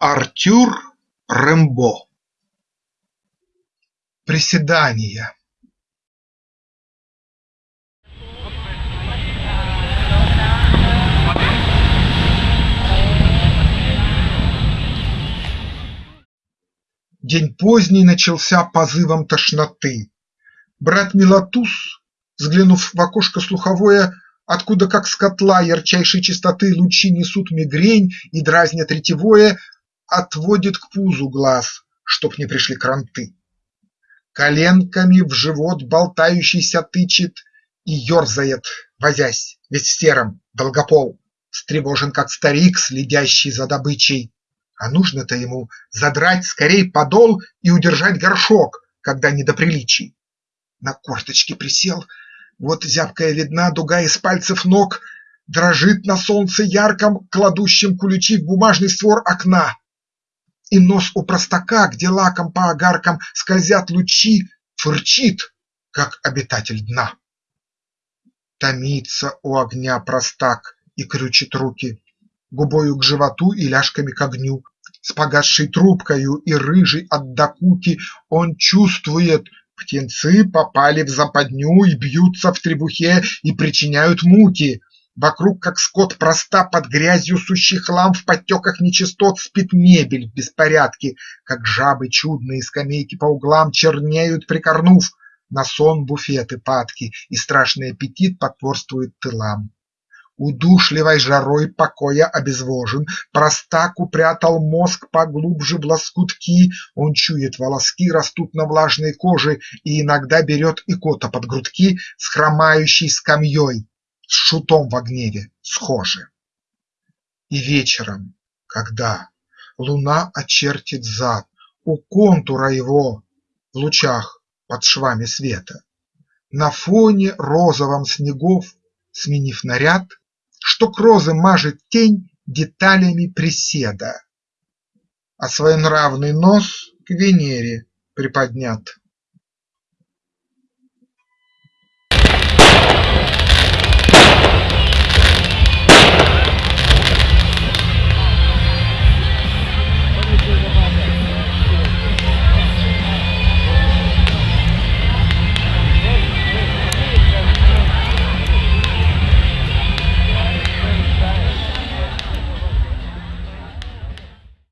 Артюр Рембо Приседания День поздний начался позывом тошноты. Брат Милатус, взглянув в окошко слуховое, откуда как с котла ярчайшей чистоты лучи несут мигрень и дразнят ретевое, отводит к пузу глаз, чтоб не пришли кранты. Коленками в живот болтающийся тычет и ерзает, возясь, весь в сером, долгопол, встревожен, как старик, следящий за добычей. А нужно-то ему задрать скорей подол и удержать горшок, когда не до приличий. На корточки присел, вот зябкая видна дуга из пальцев ног, Дрожит на солнце ярком, кладущем куличи в бумажный створ окна. И нос у простака, где лаком по огаркам скользят лучи, Фырчит, как обитатель дна. Томится у огня простак и крючит руки, Губою к животу и ляжками к огню. С погасшей трубкою и рыжий от докуки Он чувствует, птенцы попали в западню И бьются в требухе и причиняют муки. Вокруг, как скот проста, под грязью сущий хлам В подтеках нечистот спит мебель в беспорядке, Как жабы чудные скамейки по углам Чернеют, прикорнув, на сон буфеты падки, И страшный аппетит потворствует тылам. Удушливой жарой покоя обезвожен, Простак упрятал мозг поглубже в лоскутки, Он чует, волоски растут на влажной коже И иногда берет и кота под грудки С хромающей скамьей, с шутом во гневе схожи. И вечером, когда луна очертит зад У контура его в лучах под швами света, На фоне розовом снегов, сменив наряд, Что к розы мажет тень деталями приседа, А своенравный нос к Венере приподнят.